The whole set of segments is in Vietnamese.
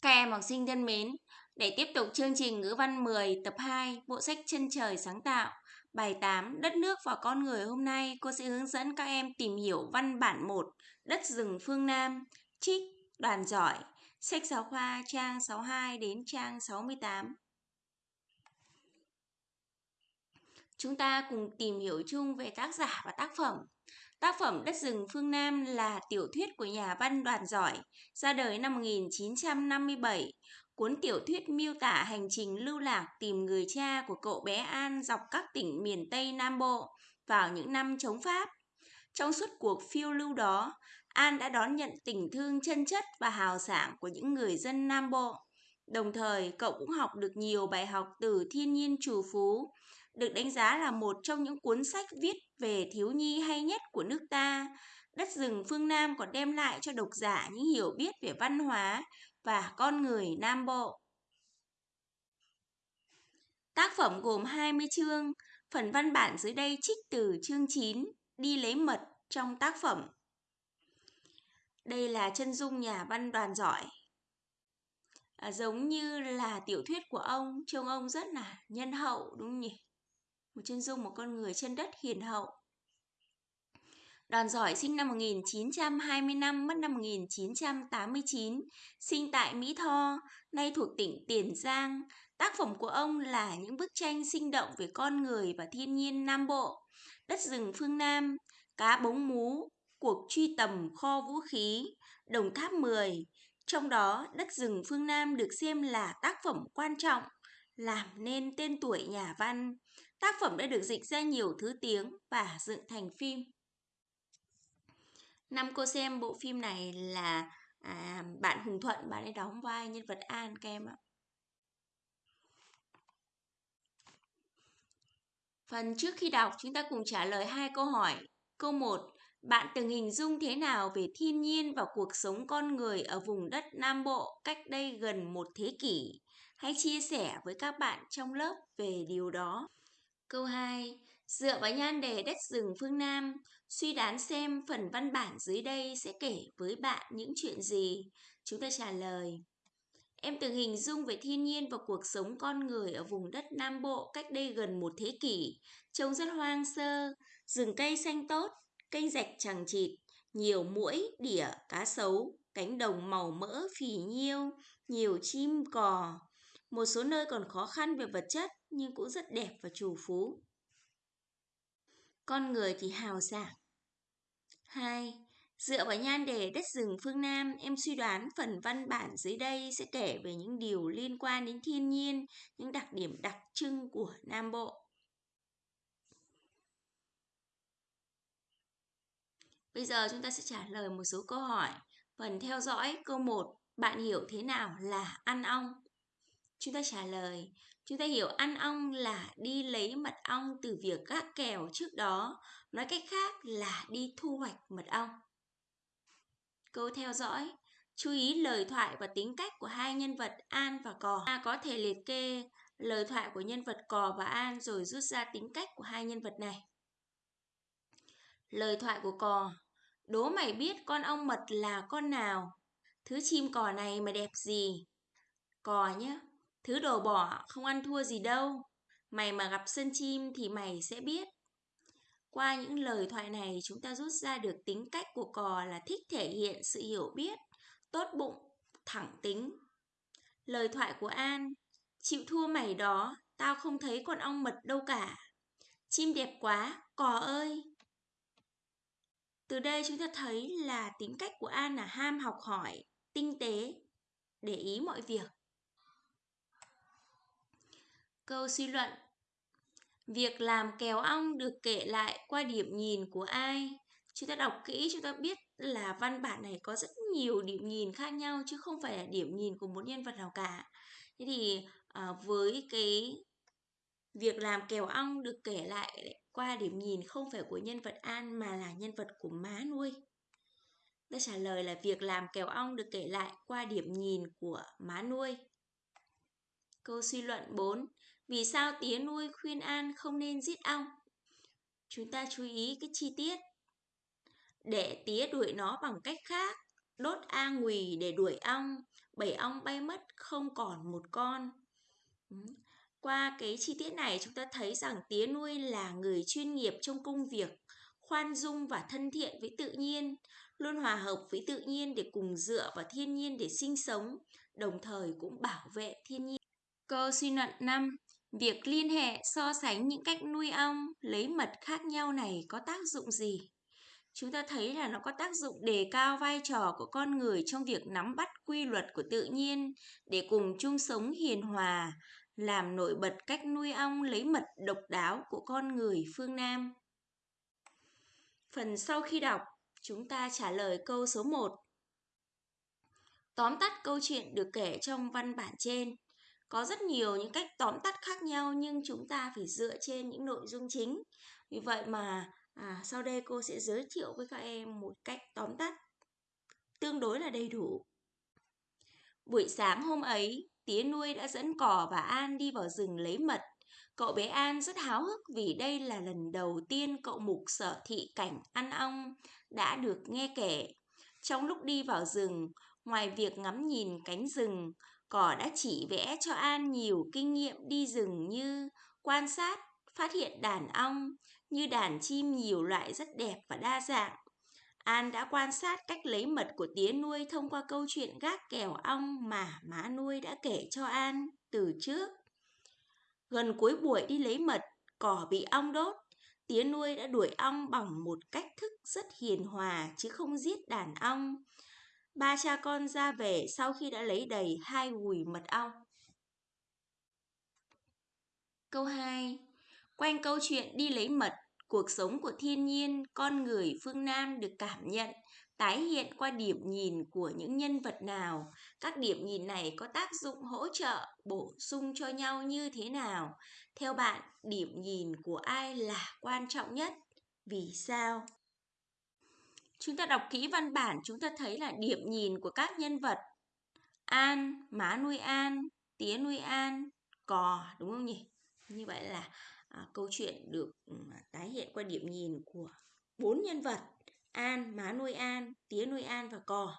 Các em học sinh thân mến, để tiếp tục chương trình ngữ văn 10 tập 2 bộ sách Chân trời sáng tạo, bài 8 Đất nước và con người hôm nay cô sẽ hướng dẫn các em tìm hiểu văn bản 1 Đất rừng phương Nam, trích đoàn giỏi, sách giáo khoa trang 62 đến trang 68. Chúng ta cùng tìm hiểu chung về tác giả và tác phẩm. Tác phẩm Đất rừng phương Nam là tiểu thuyết của nhà văn đoàn giỏi, ra đời năm 1957. Cuốn tiểu thuyết miêu tả hành trình lưu lạc tìm người cha của cậu bé An dọc các tỉnh miền Tây Nam Bộ vào những năm chống Pháp. Trong suốt cuộc phiêu lưu đó, An đã đón nhận tình thương chân chất và hào sảng của những người dân Nam Bộ. Đồng thời, cậu cũng học được nhiều bài học từ thiên nhiên trù phú, được đánh giá là một trong những cuốn sách viết về thiếu nhi hay nhất của nước ta. Đất rừng phương Nam còn đem lại cho độc giả những hiểu biết về văn hóa và con người Nam Bộ. Tác phẩm gồm 20 chương, phần văn bản dưới đây trích từ chương 9, đi lấy mật trong tác phẩm. Đây là chân dung nhà văn đoàn giỏi. À, giống như là tiểu thuyết của ông, trông ông rất là nhân hậu đúng không nhỉ? Một chân dung một con người chân đất hiền hậu. Đoàn giỏi sinh năm 1925, mất năm 1989, sinh tại Mỹ Tho, nay thuộc tỉnh Tiền Giang. Tác phẩm của ông là những bức tranh sinh động về con người và thiên nhiên Nam Bộ, đất rừng phương Nam, cá bống mú, cuộc truy tầm kho vũ khí, Đồng Tháp 10. Trong đó, đất rừng phương Nam được xem là tác phẩm quan trọng, làm nên tên tuổi nhà văn. Tác phẩm đã được dịch ra nhiều thứ tiếng và dựng thành phim. Năm cô xem bộ phim này là à, bạn Hùng Thuận, bạn ấy đóng vai nhân vật An các em ạ. Phần trước khi đọc, chúng ta cùng trả lời hai câu hỏi. Câu 1. Bạn từng hình dung thế nào về thiên nhiên và cuộc sống con người ở vùng đất Nam Bộ cách đây gần một thế kỷ? Hãy chia sẻ với các bạn trong lớp về điều đó. Câu 2. Dựa vào nhan đề đất rừng phương Nam, suy đoán xem phần văn bản dưới đây sẽ kể với bạn những chuyện gì. Chúng ta trả lời. Em từng hình dung về thiên nhiên và cuộc sống con người ở vùng đất Nam Bộ cách đây gần một thế kỷ. Trông rất hoang sơ, rừng cây xanh tốt, kênh rạch chẳng chịt, nhiều muỗi, đỉa, cá sấu, cánh đồng màu mỡ phì nhiêu, nhiều chim cò. Một số nơi còn khó khăn về vật chất, nhưng cũng rất đẹp và trù phú. Con người thì hào sảng. 2. Dựa vào nhan đề đất rừng phương Nam, em suy đoán phần văn bản dưới đây sẽ kể về những điều liên quan đến thiên nhiên, những đặc điểm đặc trưng của Nam Bộ. Bây giờ chúng ta sẽ trả lời một số câu hỏi. Phần theo dõi câu 1, bạn hiểu thế nào là ăn ong? Chúng ta trả lời, Chúng ta hiểu ăn ong là đi lấy mật ong từ việc gác kèo trước đó, nói cách khác là đi thu hoạch mật ong. Câu theo dõi, chú ý lời thoại và tính cách của hai nhân vật An và Cò. Ta có thể liệt kê lời thoại của nhân vật Cò và An rồi rút ra tính cách của hai nhân vật này. Lời thoại của Cò Đố mày biết con ong mật là con nào? Thứ chim cò này mà đẹp gì? Cò nhé, Thứ đồ bỏ không ăn thua gì đâu. Mày mà gặp sân chim thì mày sẽ biết. Qua những lời thoại này chúng ta rút ra được tính cách của cò là thích thể hiện sự hiểu biết, tốt bụng, thẳng tính. Lời thoại của An Chịu thua mày đó, tao không thấy con ong mật đâu cả. Chim đẹp quá, cò ơi! Từ đây chúng ta thấy là tính cách của An là ham học hỏi, tinh tế, để ý mọi việc. Câu suy luận Việc làm kèo ong được kể lại qua điểm nhìn của ai? Chúng ta đọc kỹ chúng ta biết là văn bản này có rất nhiều điểm nhìn khác nhau chứ không phải là điểm nhìn của một nhân vật nào cả. Thế thì à, với cái việc làm kèo ong được kể lại qua điểm nhìn không phải của nhân vật An mà là nhân vật của má nuôi. Ta trả lời là việc làm kèo ong được kể lại qua điểm nhìn của má nuôi. Câu suy luận 4. Vì sao tía nuôi khuyên An không nên giết ong? Chúng ta chú ý cái chi tiết. Để tía đuổi nó bằng cách khác. đốt A Ngùy để đuổi ong, bảy ong bay mất không còn một con. Ừ, qua cái chi tiết này chúng ta thấy rằng tía nuôi là người chuyên nghiệp trong công việc, khoan dung và thân thiện với tự nhiên, luôn hòa hợp với tự nhiên để cùng dựa vào thiên nhiên để sinh sống, đồng thời cũng bảo vệ thiên nhiên. Câu suy luận 5. Việc liên hệ so sánh những cách nuôi ong, lấy mật khác nhau này có tác dụng gì? Chúng ta thấy là nó có tác dụng đề cao vai trò của con người trong việc nắm bắt quy luật của tự nhiên để cùng chung sống hiền hòa, làm nổi bật cách nuôi ong lấy mật độc đáo của con người phương Nam. Phần sau khi đọc, chúng ta trả lời câu số 1. Tóm tắt câu chuyện được kể trong văn bản trên. Có rất nhiều những cách tóm tắt khác nhau nhưng chúng ta phải dựa trên những nội dung chính. Vì vậy mà à, sau đây cô sẽ giới thiệu với các em một cách tóm tắt tương đối là đầy đủ. Buổi sáng hôm ấy, tía nuôi đã dẫn cò và An đi vào rừng lấy mật. Cậu bé An rất háo hức vì đây là lần đầu tiên cậu mục sở thị cảnh ăn ong đã được nghe kể. Trong lúc đi vào rừng, ngoài việc ngắm nhìn cánh rừng, cỏ đã chỉ vẽ cho An nhiều kinh nghiệm đi rừng như quan sát, phát hiện đàn ong, như đàn chim nhiều loại rất đẹp và đa dạng. An đã quan sát cách lấy mật của tía nuôi thông qua câu chuyện gác kèo ong mà má nuôi đã kể cho An từ trước. Gần cuối buổi đi lấy mật, cỏ bị ong đốt. Tía nuôi đã đuổi ong bằng một cách thức rất hiền hòa chứ không giết đàn ong. Ba cha con ra về sau khi đã lấy đầy hai gùi mật ong. Câu 2. Quanh câu chuyện đi lấy mật, cuộc sống của thiên nhiên, con người phương Nam được cảm nhận, tái hiện qua điểm nhìn của những nhân vật nào. Các điểm nhìn này có tác dụng hỗ trợ, bổ sung cho nhau như thế nào? Theo bạn, điểm nhìn của ai là quan trọng nhất? Vì sao? Chúng ta đọc kỹ văn bản, chúng ta thấy là điểm nhìn của các nhân vật. An, má nuôi An, tía nuôi An, cò, đúng không nhỉ? Như vậy là à, câu chuyện được ừ, tái hiện qua điểm nhìn của bốn nhân vật An, má nuôi An, tía nuôi An và cò.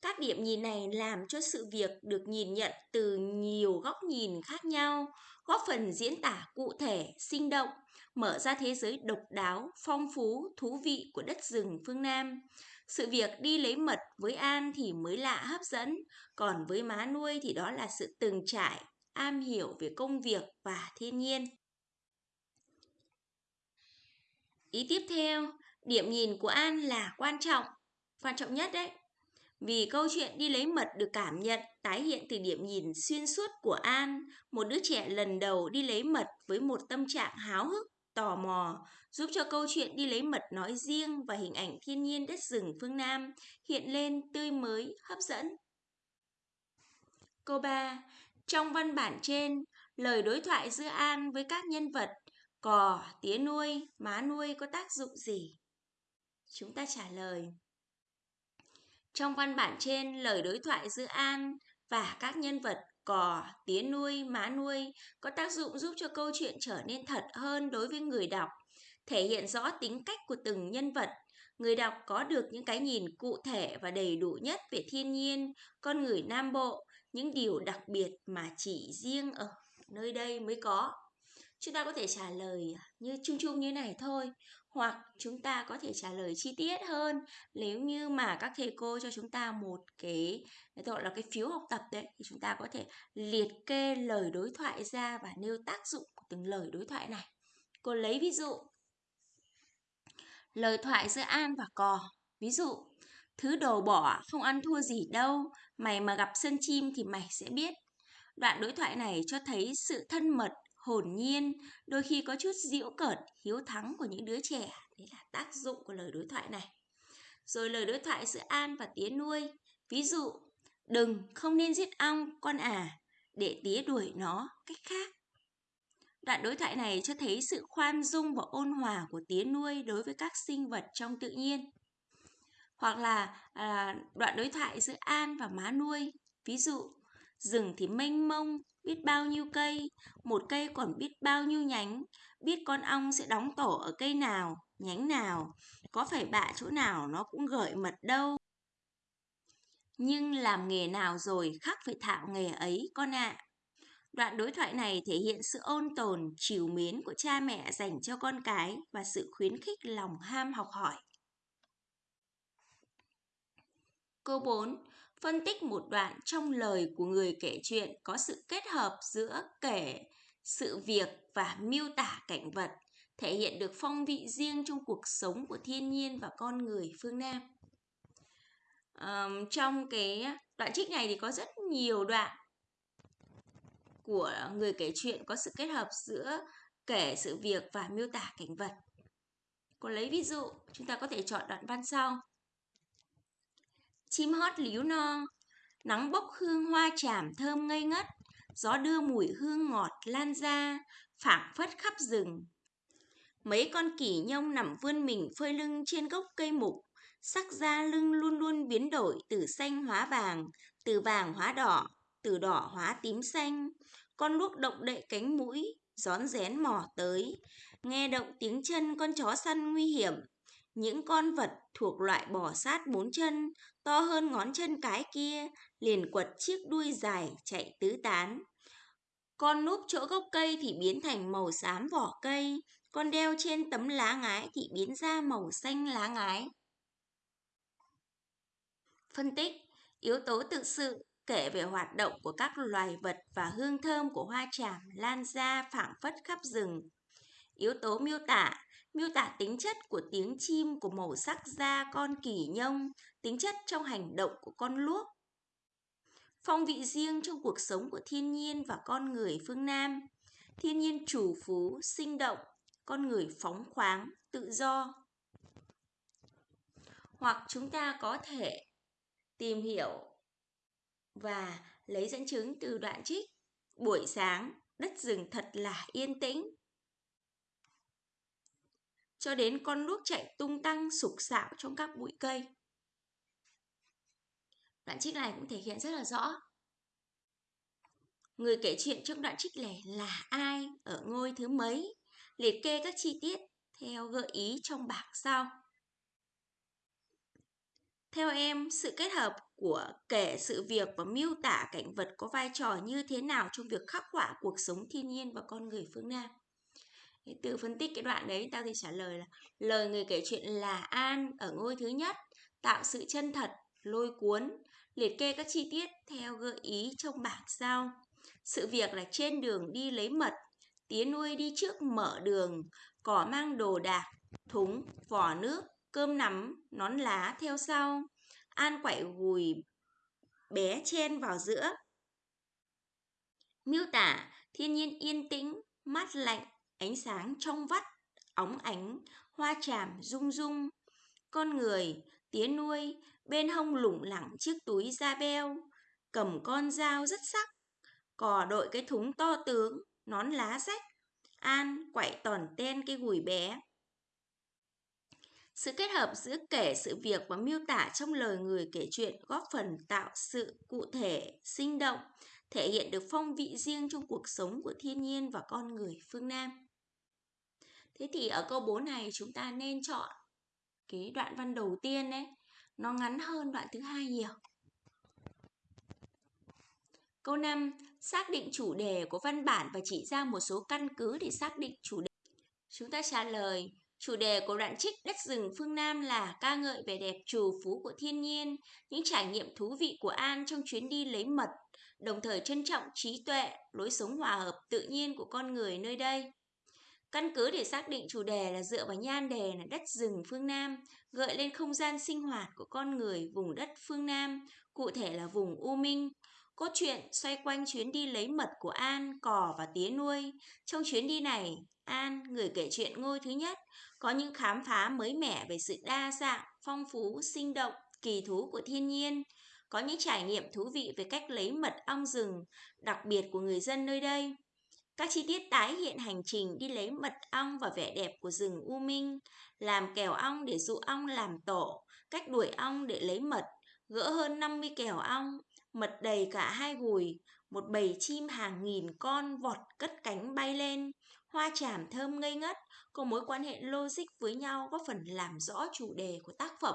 Các điểm nhìn này làm cho sự việc được nhìn nhận từ nhiều góc nhìn khác nhau, góp phần diễn tả cụ thể, sinh động, mở ra thế giới độc đáo, phong phú, thú vị của đất rừng phương Nam. Sự việc đi lấy mật với An thì mới lạ hấp dẫn, còn với má nuôi thì đó là sự từng trải, am hiểu về công việc và thiên nhiên. Ý tiếp theo, điểm nhìn của An là quan trọng, quan trọng nhất đấy. Vì câu chuyện đi lấy mật được cảm nhận, tái hiện từ điểm nhìn xuyên suốt của An, một đứa trẻ lần đầu đi lấy mật với một tâm trạng háo hức, tò mò, giúp cho câu chuyện đi lấy mật nói riêng và hình ảnh thiên nhiên đất rừng phương Nam hiện lên tươi mới, hấp dẫn. Câu 3. Trong văn bản trên, lời đối thoại giữa An với các nhân vật cò, tía nuôi, má nuôi có tác dụng gì? Chúng ta trả lời. Trong văn bản trên, lời đối thoại giữa An và các nhân vật cò, tía nuôi, má nuôi có tác dụng giúp cho câu chuyện trở nên thật hơn đối với người đọc, thể hiện rõ tính cách của từng nhân vật. Người đọc có được những cái nhìn cụ thể và đầy đủ nhất về thiên nhiên, con người Nam Bộ, những điều đặc biệt mà chỉ riêng ở nơi đây mới có. Chúng ta có thể trả lời như chung chung như này thôi hoặc chúng ta có thể trả lời chi tiết hơn. Nếu như mà các thầy cô cho chúng ta một cái gọi là cái phiếu học tập đấy, thì chúng ta có thể liệt kê lời đối thoại ra và nêu tác dụng của từng lời đối thoại này. Cô lấy ví dụ. Lời thoại giữa an và cò. Ví dụ, thứ đồ bỏ, không ăn thua gì đâu. Mày mà gặp sân chim thì mày sẽ biết. Đoạn đối thoại này cho thấy sự thân mật hồn nhiên, đôi khi có chút giễu cợt, hiếu thắng của những đứa trẻ. Đấy là tác dụng của lời đối thoại này. Rồi lời đối thoại giữa An và tía nuôi. Ví dụ, đừng, không nên giết ong, con à, để tía đuổi nó cách khác. Đoạn đối thoại này cho thấy sự khoan dung và ôn hòa của tía nuôi đối với các sinh vật trong tự nhiên. Hoặc là à, đoạn đối thoại giữa An và má nuôi. Ví dụ, rừng thì mênh mông, biết bao nhiêu cây, một cây còn biết bao nhiêu nhánh, biết con ong sẽ đóng tổ ở cây nào, nhánh nào, có phải bạ chỗ nào nó cũng gợi mật đâu. nhưng làm nghề nào rồi khác phải thạo nghề ấy con ạ. À. Đoạn đối thoại này thể hiện sự ôn tồn, chiều mến của cha mẹ dành cho con cái và sự khuyến khích lòng ham học hỏi. Câu 4. Phân tích một đoạn trong lời của người kể chuyện có sự kết hợp giữa kể sự việc và miêu tả cảnh vật, thể hiện được phong vị riêng trong cuộc sống của thiên nhiên và con người phương Nam. Um, trong cái đoạn trích này thì có rất nhiều đoạn của người kể chuyện có sự kết hợp giữa kể sự việc và miêu tả cảnh vật. Còn lấy ví dụ, chúng ta có thể chọn đoạn văn sau. Chim hót líu no, nắng bốc hương hoa tràm thơm ngây ngất, gió đưa mùi hương ngọt lan ra, phảng phất khắp rừng. Mấy con kỷ nhông nằm vươn mình phơi lưng trên gốc cây mục, sắc da lưng luôn luôn biến đổi từ xanh hóa vàng, từ vàng hóa đỏ, từ đỏ hóa tím xanh. Con luốc động đậy cánh mũi, rón rén mò tới, nghe động tiếng chân con chó săn nguy hiểm. Những con vật thuộc loại bò sát bốn chân, to hơn ngón chân cái kia, liền quật chiếc đuôi dài chạy tứ tán. Con núp chỗ gốc cây thì biến thành màu xám vỏ cây, con đeo trên tấm lá ngái thì biến ra màu xanh lá ngái. Phân tích Yếu tố tự sự kể về hoạt động của các loài vật và hương thơm của hoa tràm lan ra phảng phất khắp rừng. Yếu tố miêu tả miêu tả tính chất của tiếng chim của màu sắc da con kỳ nhông, tính chất trong hành động của con luốc. Phong vị riêng trong cuộc sống của thiên nhiên và con người phương Nam. Thiên nhiên chủ phú, sinh động, con người phóng khoáng, tự do. Hoặc chúng ta có thể tìm hiểu và lấy dẫn chứng từ đoạn trích buổi sáng đất rừng thật là yên tĩnh cho đến con nước chạy tung tăng sục sạo trong các bụi cây. Đoạn trích này cũng thể hiện rất là rõ. Người kể chuyện trong đoạn trích này là ai ở ngôi thứ mấy liệt kê các chi tiết theo gợi ý trong bảng sau. Theo em, sự kết hợp của kể sự việc và miêu tả cảnh vật có vai trò như thế nào trong việc khắc họa cuộc sống thiên nhiên và con người phương Nam? Tự phân tích cái đoạn đấy, tao thì trả lời là lời người kể chuyện là An ở ngôi thứ nhất, tạo sự chân thật, lôi cuốn, liệt kê các chi tiết theo gợi ý trong bảng sau. Sự việc là trên đường đi lấy mật, tía nuôi đi trước mở đường, cỏ mang đồ đạc, thúng, vỏ nước, cơm nắm, nón lá theo sau. An quậy gùi bé chen vào giữa. Miêu tả thiên nhiên yên tĩnh, mát lạnh, ánh sáng trong vắt, óng ánh, hoa tràm rung rung. Con người, tía nuôi, bên hông lủng lẳng chiếc túi da beo, cầm con dao rất sắc. Cò đội cái thúng to tướng, nón lá rách. An quậy tòn ten cái gùi bé. Sự kết hợp giữa kể sự việc và miêu tả trong lời người kể chuyện góp phần tạo sự cụ thể, sinh động, thể hiện được phong vị riêng trong cuộc sống của thiên nhiên và con người phương Nam. Thế thì ở câu 4 này chúng ta nên chọn cái đoạn văn đầu tiên đấy, nó ngắn hơn đoạn thứ hai nhiều. Câu 5. Xác định chủ đề của văn bản và chỉ ra một số căn cứ để xác định chủ đề. Chúng ta trả lời Chủ đề của đoạn trích Đất rừng phương Nam là ca ngợi vẻ đẹp trù phú của thiên nhiên, những trải nghiệm thú vị của An trong chuyến đi lấy mật, đồng thời trân trọng trí tuệ, lối sống hòa hợp tự nhiên của con người nơi đây. Căn cứ để xác định chủ đề là dựa vào nhan đề là đất rừng phương Nam, gợi lên không gian sinh hoạt của con người vùng đất phương Nam, cụ thể là vùng U Minh. Cốt truyện xoay quanh chuyến đi lấy mật của An, cò và tía nuôi. Trong chuyến đi này, An, người kể chuyện ngôi thứ nhất, có những khám phá mới mẻ về sự đa dạng, phong phú, sinh động, kỳ thú của thiên nhiên, có những trải nghiệm thú vị về cách lấy mật ong rừng, đặc biệt của người dân nơi đây. Các chi tiết tái hiện hành trình đi lấy mật ong và vẻ đẹp của rừng U Minh, làm kèo ong để dụ ong làm tổ, cách đuổi ong để lấy mật, gỡ hơn 50 kèo ong, mật đầy cả hai gùi, một bầy chim hàng nghìn con vọt cất cánh bay lên, hoa tràm thơm ngây ngất, có mối quan hệ logic với nhau góp phần làm rõ chủ đề của tác phẩm.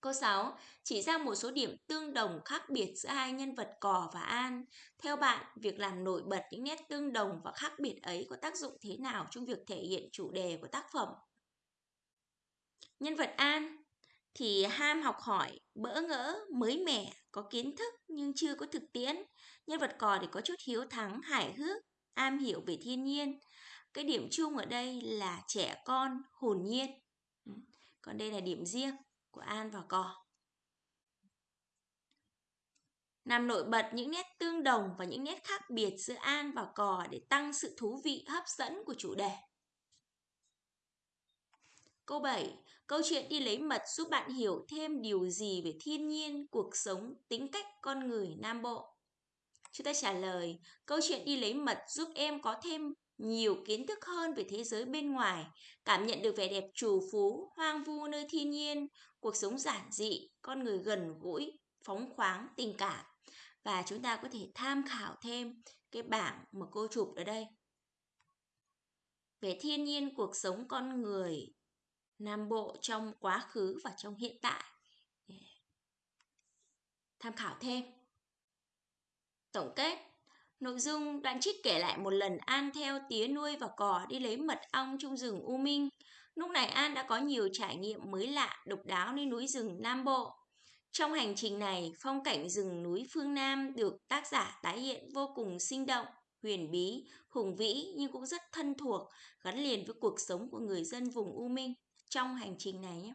Câu 6. Chỉ ra một số điểm tương đồng khác biệt giữa hai nhân vật Cò và An. Theo bạn, việc làm nổi bật những nét tương đồng và khác biệt ấy có tác dụng thế nào trong việc thể hiện chủ đề của tác phẩm? Nhân vật An thì ham học hỏi, bỡ ngỡ, mới mẻ, có kiến thức nhưng chưa có thực tiễn. Nhân vật Cò thì có chút hiếu thắng, hài hước, am hiểu về thiên nhiên. Cái điểm chung ở đây là trẻ con, hồn nhiên. Ừ, còn đây là điểm riêng của An và Cò. Làm nổi bật những nét tương đồng và những nét khác biệt giữa An và Cò để tăng sự thú vị hấp dẫn của chủ đề. Câu 7. Câu chuyện đi lấy mật giúp bạn hiểu thêm điều gì về thiên nhiên, cuộc sống, tính cách con người Nam Bộ? Chúng ta trả lời, câu chuyện đi lấy mật giúp em có thêm nhiều kiến thức hơn về thế giới bên ngoài, cảm nhận được vẻ đẹp trù phú, hoang vu nơi thiên nhiên, cuộc sống giản dị, con người gần gũi, phóng khoáng, tình cảm. Và chúng ta có thể tham khảo thêm cái bảng mà cô chụp ở đây. Về thiên nhiên cuộc sống con người Nam Bộ trong quá khứ và trong hiện tại. Tham khảo thêm. Tổng kết Nội dung đoạn trích kể lại một lần An theo tía nuôi và cò đi lấy mật ong trong rừng U Minh. Lúc này An đã có nhiều trải nghiệm mới lạ, độc đáo nơi núi rừng Nam Bộ. Trong hành trình này, phong cảnh rừng núi phương Nam được tác giả tái hiện vô cùng sinh động, huyền bí, hùng vĩ nhưng cũng rất thân thuộc, gắn liền với cuộc sống của người dân vùng U Minh trong hành trình này nhé.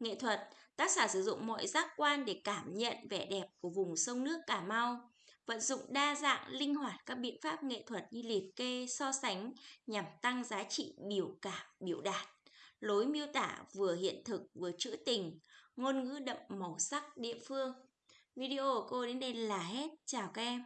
Nghệ thuật, tác giả sử dụng mọi giác quan để cảm nhận vẻ đẹp của vùng sông nước Cà Mau vận dụng đa dạng, linh hoạt các biện pháp nghệ thuật như liệt kê, so sánh nhằm tăng giá trị biểu cảm, biểu đạt. Lối miêu tả vừa hiện thực vừa trữ tình, ngôn ngữ đậm màu sắc địa phương. Video của cô đến đây là hết. Chào các em.